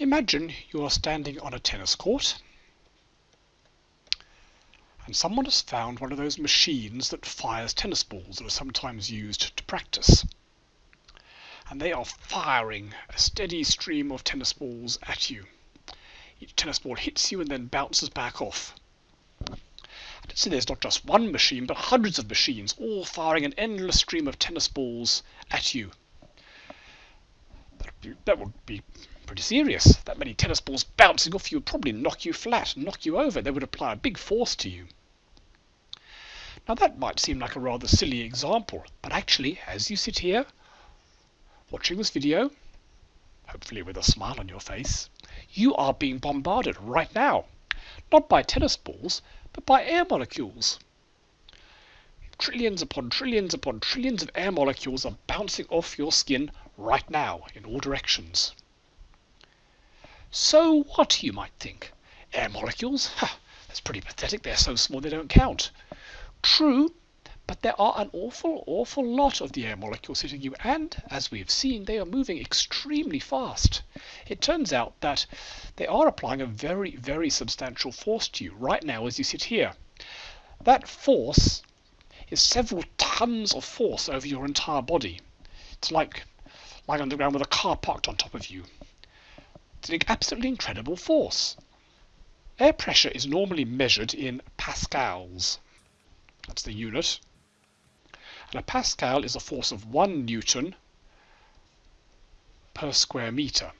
Imagine you are standing on a tennis court and someone has found one of those machines that fires tennis balls that are sometimes used to practice. And they are firing a steady stream of tennis balls at you. Each tennis ball hits you and then bounces back off. Let's say there's not just one machine, but hundreds of machines, all firing an endless stream of tennis balls at you. That would be pretty serious. That many tennis balls bouncing off you would probably knock you flat, knock you over. They would apply a big force to you. Now that might seem like a rather silly example, but actually, as you sit here, watching this video, hopefully with a smile on your face, you are being bombarded right now. Not by tennis balls, but by air molecules. Trillions upon trillions upon trillions of air molecules are bouncing off your skin right now in all directions. So what, you might think? Air molecules? Ha, that's pretty pathetic. They're so small they don't count. True, but there are an awful, awful lot of the air molecules hitting you, and, as we have seen, they are moving extremely fast. It turns out that they are applying a very, very substantial force to you right now as you sit here. That force is several tons of force over your entire body. It's like lying on the ground with a car parked on top of you. It's an absolutely incredible force. Air pressure is normally measured in pascals. That's the unit. And a pascal is a force of 1 newton per square meter.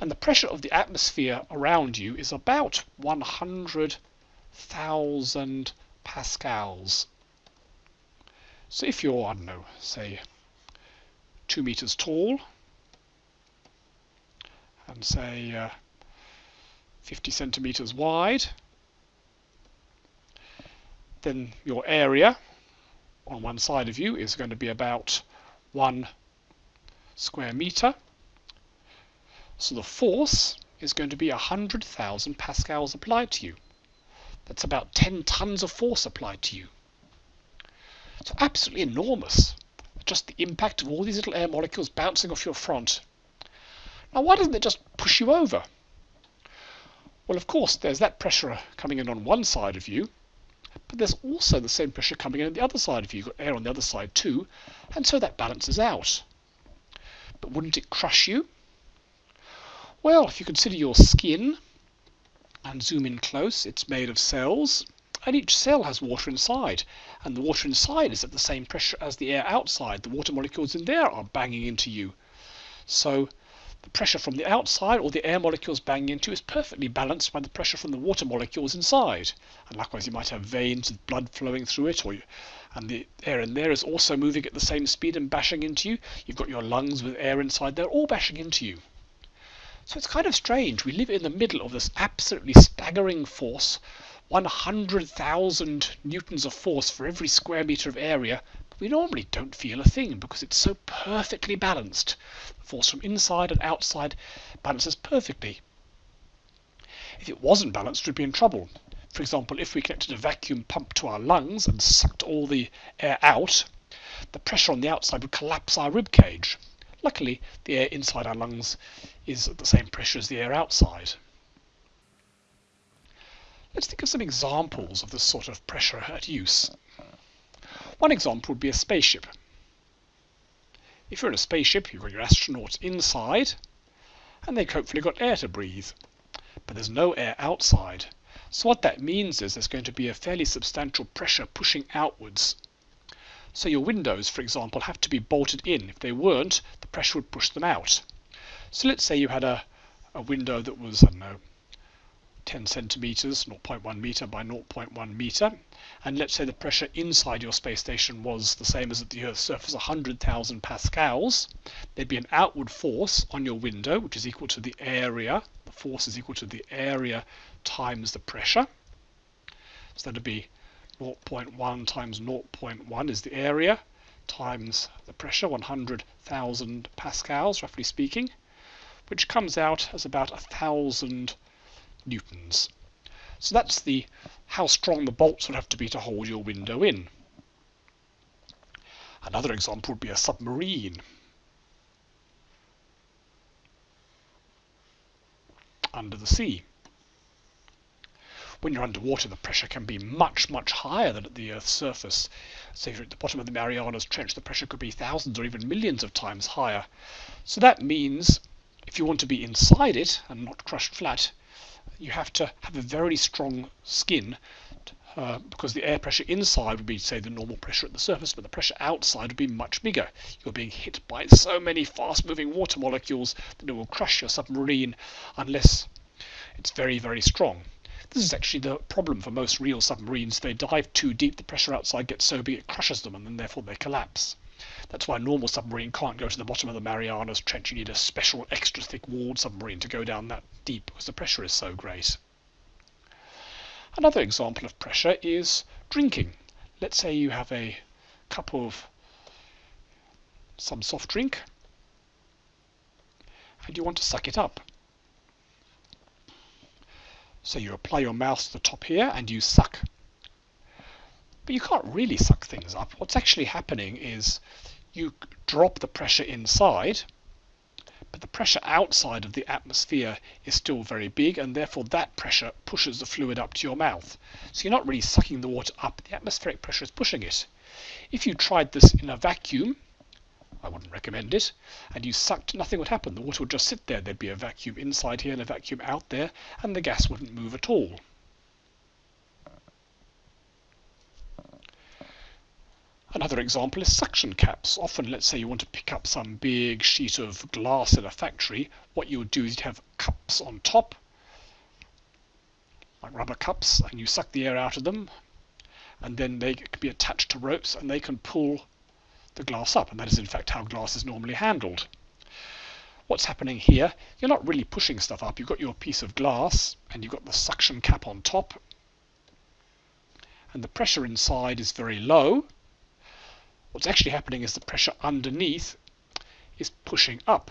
And the pressure of the atmosphere around you is about 100,000 pascals. So if you're, I don't know, say 2 meters tall, and say uh, 50 centimeters wide, then your area on one side of you is going to be about one square meter. So the force is going to be 100,000 pascals applied to you. That's about 10 tons of force applied to you. So absolutely enormous. Just the impact of all these little air molecules bouncing off your front now, why doesn't it just push you over? Well, of course, there's that pressure coming in on one side of you, but there's also the same pressure coming in on the other side of you. You've got air on the other side too, and so that balances out. But wouldn't it crush you? Well, if you consider your skin and zoom in close, it's made of cells, and each cell has water inside, and the water inside is at the same pressure as the air outside. The water molecules in there are banging into you. So the pressure from the outside or the air molecules banging into is perfectly balanced by the pressure from the water molecules inside. And likewise, you might have veins with blood flowing through it, or you, and the air in there is also moving at the same speed and bashing into you. You've got your lungs with air inside, they're all bashing into you. So it's kind of strange. We live in the middle of this absolutely staggering force 100,000 newtons of force for every square meter of area, we normally don't feel a thing because it's so perfectly balanced. The force from inside and outside balances perfectly. If it wasn't balanced, we'd be in trouble. For example, if we connected a vacuum pump to our lungs and sucked all the air out, the pressure on the outside would collapse our rib cage. Luckily, the air inside our lungs is at the same pressure as the air outside. Let's think of some examples of this sort of pressure at use. One example would be a spaceship. If you're in a spaceship, you've got your astronauts inside, and they've hopefully got air to breathe. But there's no air outside. So what that means is there's going to be a fairly substantial pressure pushing outwards. So your windows, for example, have to be bolted in. If they weren't, the pressure would push them out. So let's say you had a, a window that was, I don't know, 10 centimeters, 0.1 meter by 0.1 meter, and let's say the pressure inside your space station was the same as at the Earth's surface, 100,000 pascals, there'd be an outward force on your window, which is equal to the area. The force is equal to the area times the pressure. So that'd be 0.1 times 0.1 is the area times the pressure, 100,000 pascals, roughly speaking, which comes out as about a thousand newtons. So that's the how strong the bolts would have to be to hold your window in. Another example would be a submarine. under the sea. When you're underwater, the pressure can be much, much higher than at the Earth's surface. So if you're at the bottom of the Marianas Trench, the pressure could be thousands or even millions of times higher. So that means if you want to be inside it and not crushed flat, you have to have a very strong skin uh, because the air pressure inside would be, say, the normal pressure at the surface, but the pressure outside would be much bigger. You're being hit by so many fast moving water molecules that it will crush your submarine unless it's very, very strong. This is actually the problem for most real submarines. They dive too deep, the pressure outside gets so big it crushes them, and then therefore they collapse. That's why a normal submarine can't go to the bottom of the Marianas Trench. You need a special extra thick walled submarine to go down that deep because the pressure is so great. Another example of pressure is drinking. Let's say you have a cup of some soft drink and you want to suck it up. So you apply your mouth to the top here and you suck. But you can't really suck things up. What's actually happening is you drop the pressure inside but the pressure outside of the atmosphere is still very big and therefore that pressure pushes the fluid up to your mouth. So you're not really sucking the water up, the atmospheric pressure is pushing it. If you tried this in a vacuum, I wouldn't recommend it, and you sucked, nothing would happen. The water would just sit there. There'd be a vacuum inside here and a vacuum out there, and the gas wouldn't move at all. Another example is suction caps. Often, let's say you want to pick up some big sheet of glass in a factory, what you would do is you'd have cups on top, like rubber cups, and you suck the air out of them, and then they can be attached to ropes and they can pull the glass up, and that is in fact how glass is normally handled. What's happening here, you're not really pushing stuff up, you've got your piece of glass, and you've got the suction cap on top, and the pressure inside is very low, What's actually happening is the pressure underneath is pushing up.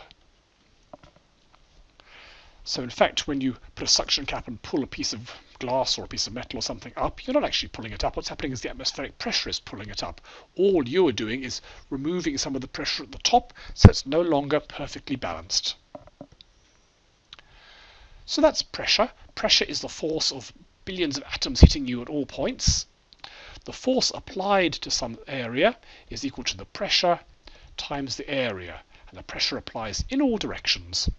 So in fact, when you put a suction cap and pull a piece of glass or a piece of metal or something up, you're not actually pulling it up. What's happening is the atmospheric pressure is pulling it up. All you're doing is removing some of the pressure at the top, so it's no longer perfectly balanced. So that's pressure. Pressure is the force of billions of atoms hitting you at all points. The force applied to some area is equal to the pressure times the area. And the pressure applies in all directions.